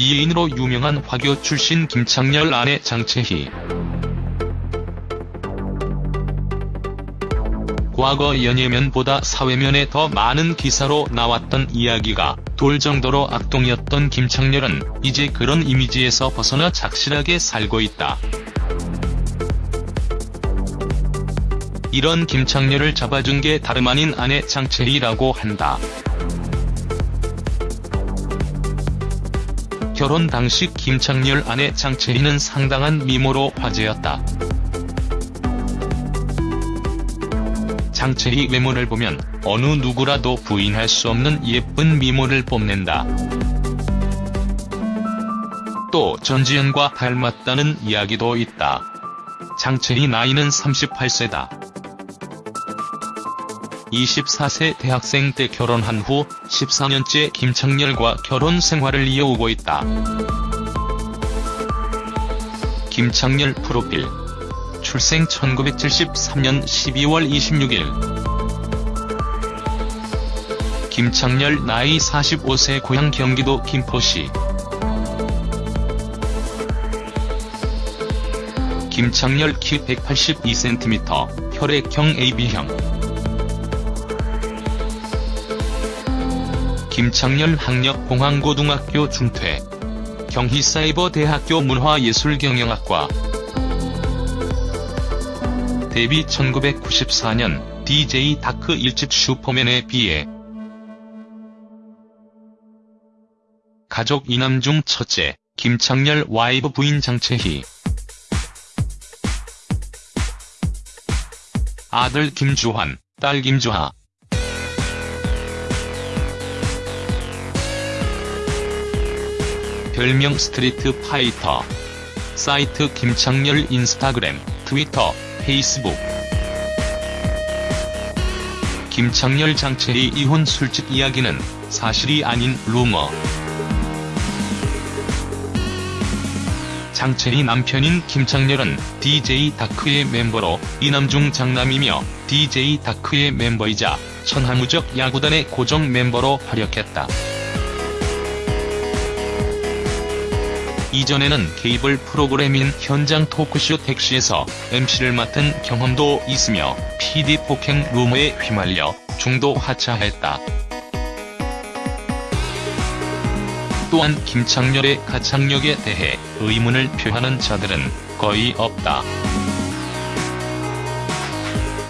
미인으로 유명한 화교 출신 김창렬 아내 장채희. 과거 연예면보다 사회면에 더 많은 기사로 나왔던 이야기가 돌 정도로 악동이었던 김창렬은 이제 그런 이미지에서 벗어나 착실하게 살고 있다. 이런 김창렬을 잡아준 게 다름 아닌 아내 장채희라고 한다. 결혼 당시 김창렬 아내 장채희는 상당한 미모로 화제였다. 장채희 외모를 보면 어느 누구라도 부인할 수 없는 예쁜 미모를 뽐낸다. 또 전지현과 닮았다는 이야기도 있다. 장채희 나이는 38세다. 24세 대학생 때 결혼한 후 14년째 김창렬과 결혼 생활을 이어오고 있다. 김창렬 프로필. 출생 1973년 12월 26일. 김창렬 나이 45세 고향 경기도 김포시. 김창렬 키 182cm, 혈액형 AB형 김창렬 학력공항고등학교 중퇴. 경희사이버대학교 문화예술경영학과. 데뷔 1994년 DJ 다크 1집 슈퍼맨에 비해 가족 이남 중 첫째, 김창렬 와이프 부인 장채희. 아들 김주환, 딸 김주하. 별명 스트리트 파이터. 사이트 김창렬 인스타그램, 트위터, 페이스북. 김창렬 장채희 이혼 술집 이야기는 사실이 아닌 루머. 장채희 남편인 김창렬은 DJ DOC의 멤버로 이남 중 장남이며 DJ DOC의 멤버이자 천하무적 야구단의 고정 멤버로 활약했다. 이전에는 케이블 프로그램인 현장 토크쇼 택시에서 MC를 맡은 경험도 있으며 PD 폭행 루머에 휘말려 중도 하차했다. 또한 김창렬의 가창력에 대해 의문을 표하는 자들은 거의 없다.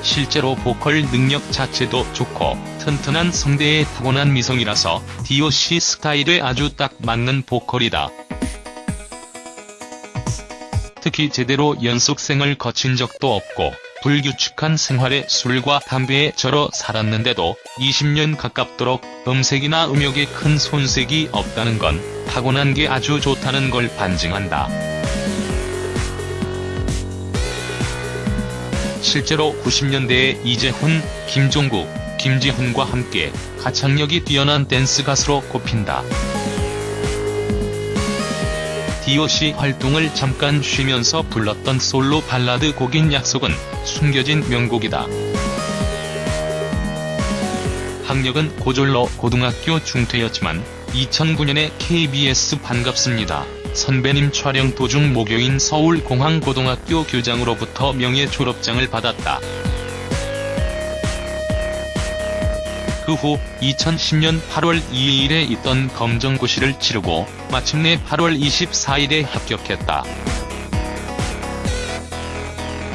실제로 보컬 능력 자체도 좋고 튼튼한 성대에 타고난 미성이라서 DOC 스타일에 아주 딱 맞는 보컬이다. 특히 제대로 연속생을 거친 적도 없고 불규칙한 생활에 술과 담배에 절어 살았는데도 20년 가깝도록 음색이나 음역에 큰 손색이 없다는 건 타고난 게 아주 좋다는 걸 반증한다. 실제로 90년대에 이재훈, 김종국, 김지훈과 함께 가창력이 뛰어난 댄스 가수로 꼽힌다. DOC 활동을 잠깐 쉬면서 불렀던 솔로 발라드 곡인 약속은 숨겨진 명곡이다. 학력은 고졸로 고등학교 중퇴였지만 2009년에 KBS 반갑습니다. 선배님 촬영 도중 모교인 서울공항고등학교 교장으로부터 명예 졸업장을 받았다. 그 후 2010년 8월 2일에 있던 검정고시를 치르고 마침내 8월 24일에 합격했다.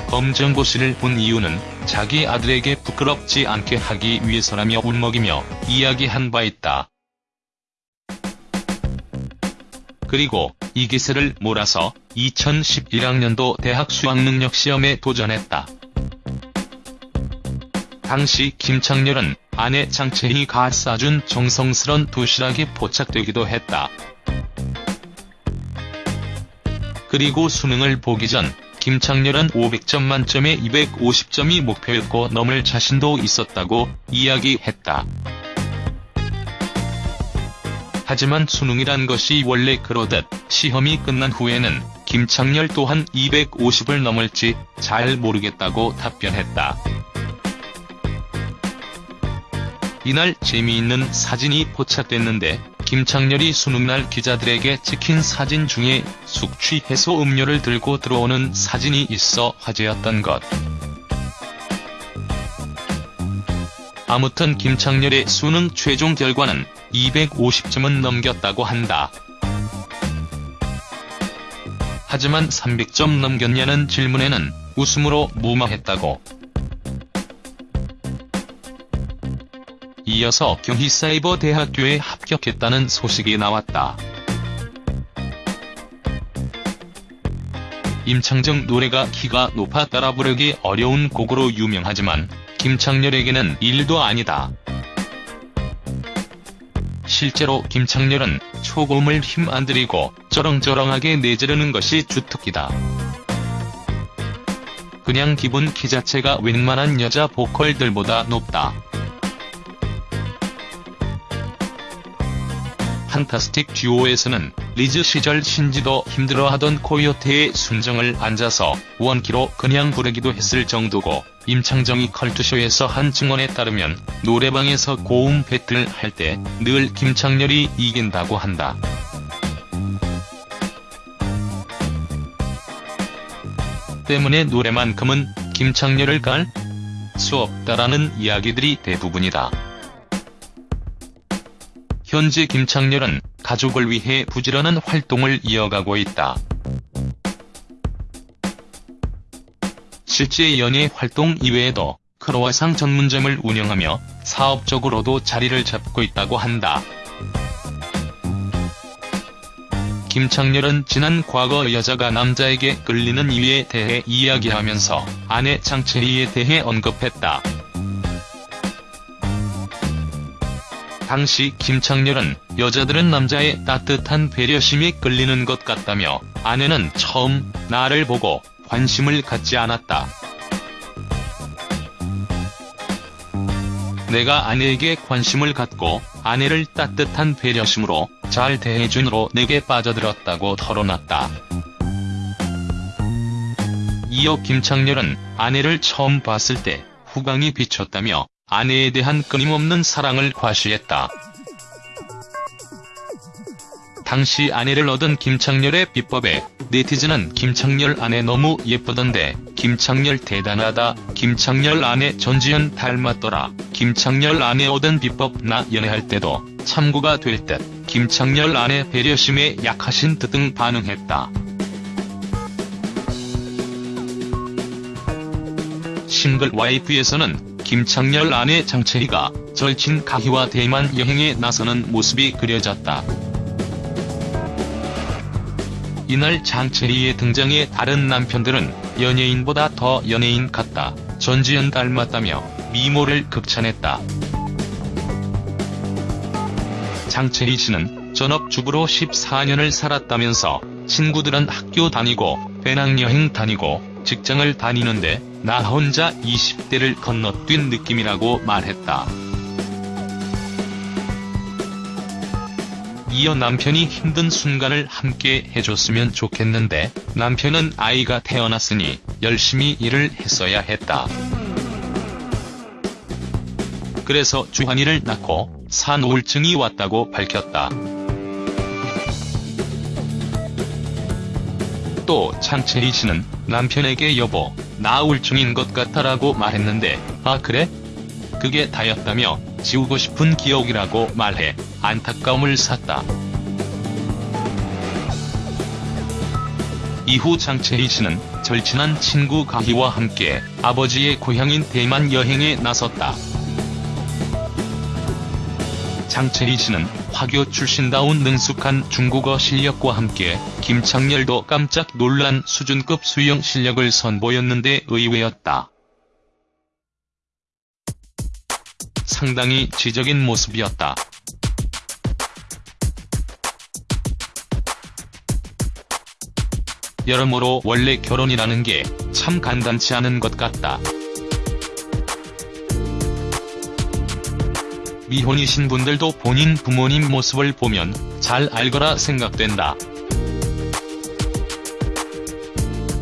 검정고시를 본 이유는 자기 아들에게 부끄럽지 않게 하기 위해서라며 울먹이며 이야기한 바 있다. 그리고 이 기세를 몰아서 2011학년도 대학 수학능력시험에 도전했다. 당시 김창렬은 아내 장채희가 싸준 정성스런 도시락이 포착되기도 했다. 그리고 수능을 보기 전 김창렬은 500점 만점에 250점이 목표였고 넘을 자신도 있었다고 이야기했다. 하지만 수능이란 것이 원래 그러듯 시험이 끝난 후에는 김창렬 또한 250을 넘을지 잘 모르겠다고 답변했다. 이날 재미있는 사진이 포착됐는데 김창렬이 수능날 기자들에게 찍힌 사진 중에 숙취 해소 음료를 들고 들어오는 사진이 있어 화제였던 것. 아무튼 김창렬의 수능 최종 결과는 250점은 넘겼다고 한다. 하지만 300점 넘겼냐는 질문에는 웃음으로 무마했다고. 이어서 경희사이버대학교에 합격했다는 소식이 나왔다. 임창정 노래가 키가 높아 따라 부르기 어려운 곡으로 유명하지만 김창렬에게는 일도 아니다. 실제로 김창렬은 초고음을 힘 안 들이고 쩌렁쩌렁하게 내지르는 것이 주특기다. 그냥 기본 키 자체가 웬만한 여자 보컬들보다 높다. 판타스틱 듀오에서는 리즈 시절 신지도 힘들어하던 코요테의 순정을 앉아서 원키로 그냥 부르기도 했을 정도고 임창정이 컬투쇼에서 한 증언에 따르면 노래방에서 고음 배틀 할 때 늘 김창렬이 이긴다고 한다. 때문에 노래만큼은 김창렬을 깔 수 없다라는 이야기들이 대부분이다. 현재 김창렬은 가족을 위해 부지런한 활동을 이어가고 있다. 실제 연예 활동 이외에도 크로와상 전문점을 운영하며 사업적으로도 자리를 잡고 있다고 한다. 김창렬은 지난 과거 여자가 남자에게 끌리는 이유에 대해 이야기하면서 아내 장채희에 대해 언급했다. 당시 김창렬은 여자들은 남자의 따뜻한 배려심에 끌리는 것 같다며 아내는 처음 나를 보고 관심을 갖지 않았다. 내가 아내에게 관심을 갖고 아내를 따뜻한 배려심으로 잘 대해준으로 내게 빠져들었다고 털어놨다. 이어 김창렬은 아내를 처음 봤을 때 후광이 비쳤다며 아내에 대한 끊임없는 사랑을 과시했다. 당시 아내를 얻은 김창렬의 비법에 네티즌은 김창렬 아내 너무 예쁘던데 김창렬 대단하다 김창렬 아내 전지현 닮았더라 김창렬 아내 얻은 비법 나 연애할 때도 참고가 될 듯 김창렬 아내 배려심에 약하신 듯 등 반응했다. 싱글 와이프에서는 김창렬 아내 장채희가 절친 가희와 대만 여행에 나서는 모습이 그려졌다. 이날 장채희의 등장에 다른 남편들은 연예인보다 더 연예인 같다, 전지현 닮았다며 미모를 극찬했다. 장채희 씨는 전업주부로 14년을 살았다면서 친구들은 학교 다니고 배낭여행 다니고 직장을 다니는데 나 혼자 20대를 건너뛴 느낌이라고 말했다. 이어 남편이 힘든 순간을 함께 해줬으면 좋겠는데 남편은 아이가 태어났으니 열심히 일을 했어야 했다. 그래서 주한이를 낳고 산 우울증이 왔다고 밝혔다. 또 창채희 씨는 남편에게 여보, 나 우울증인 것 같아라고 말했는데 아 그래? 그게 다였다며 지우고 싶은 기억이라고 말해 안타까움을 샀다. 이후 장채희 씨는 절친한 친구 가희와 함께 아버지의 고향인 대만 여행에 나섰다. 장채희 씨는 화교 출신다운 능숙한 중국어 실력과 함께 김창렬도 깜짝 놀란 수준급 수영 실력을 선보였는데 의외였다. 상당히 지적인 모습이었다. 여러모로 원래 결혼이라는 게 참 간단치 않은 것 같다. 미혼이신 분들도 본인 부모님 모습을 보면 잘 알거라 생각된다.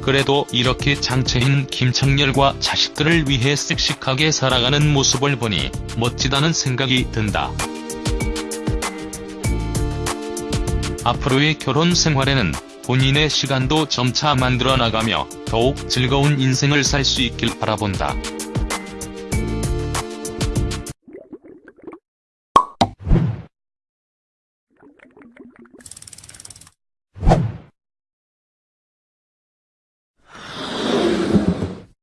그래도 이렇게 장채인 김창렬과 자식들을 위해 씩씩하게 살아가는 모습을 보니 멋지다는 생각이 든다. 앞으로의 결혼 생활에는 본인의 시간도 점차 만들어 나가며 더욱 즐거운 인생을 살 수 있길 바라본다.